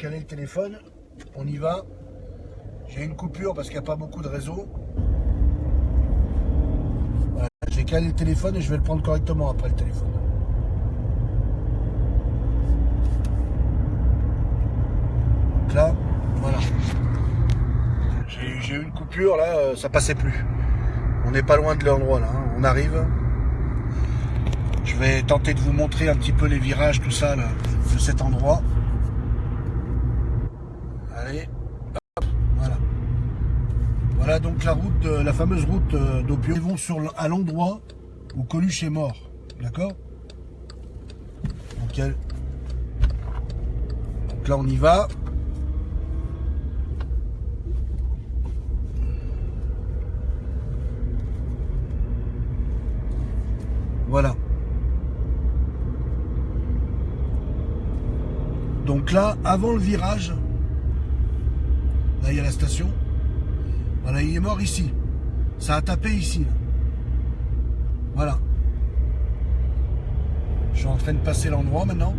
calé le téléphone. On y va. J'ai une coupure parce qu'il n'y a pas beaucoup de réseau. J'ai calé le téléphone et je vais le prendre correctement après le téléphone. Donc là, voilà. J'ai eu une coupure là, euh, ça passait plus. On n'est pas loin de l'endroit là, hein. on arrive. Je vais tenter de vous montrer un petit peu les virages, tout ça de cet endroit. Voilà. Voilà donc la route, de- la fameuse route euh, d'Opio. Ils vont sur, à l'endroit où Coluche est mort, d'accord? Donc là on y va. Voilà. Donc là, avant le virage, là il y a la station. Voilà, il est mort ici. Ça a tapé ici. là. Voilà. Je suis en train de passer l'endroit maintenant.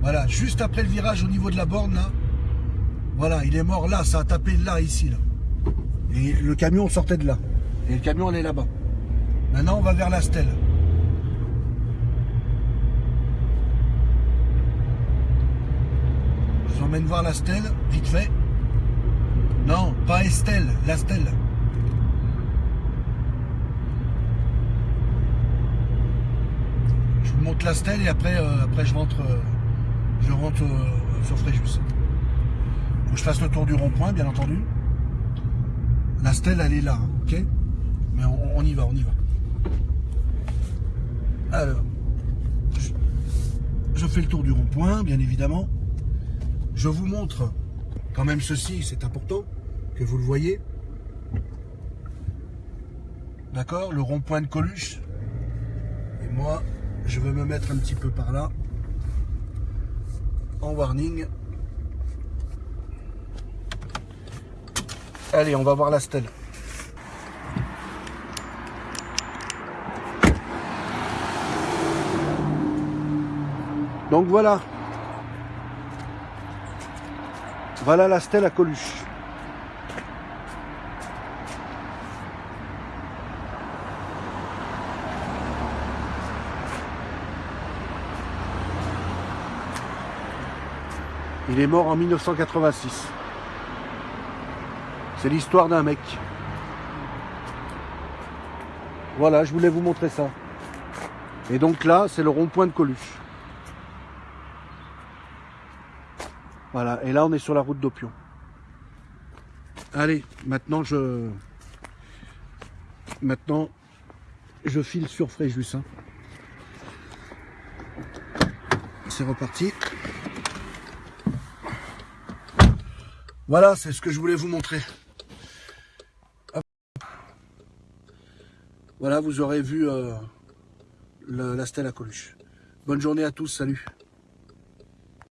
Voilà, juste après le virage au niveau de la borne là. Voilà, il est mort là, ça a tapé là, ici. Et le camion sortait de là. Et le camion allait là-bas. Maintenant, on va vers la stèle. Je vous emmène voir la stèle, vite fait. Non, pas Estelle, la stèle. Je vous montre la stèle et après, euh, après je rentre, euh, je rentre euh, sur Fréjus. Que je fasse le tour du rond-point, bien entendu. La stèle, elle est là, hein, ok? Mais on, on y va, on y va. Alors, je, je fais le tour du rond-point, bien évidemment. Je vous montre quand même ceci, c'est important que vous le voyez. D'accord Le rond-point de Coluche. Et moi, je vais me mettre un petit peu par là. En warning. Allez, on va voir la stèle. Donc voilà. Voilà la stèle à Coluche. Il est mort en 1986. C'est l'histoire d'un mec. Voilà, je voulais vous montrer ça. Et donc là, c'est le rond-point de Coluche. Voilà, et là on est sur la route d'Opion. Allez, maintenant je... Maintenant, je file sur Fréjus. hein. C'est reparti. Voilà, c'est ce que je voulais vous montrer. Voilà, vous aurez vu euh, la stèle à Coluche. Bonne journée à tous, salut.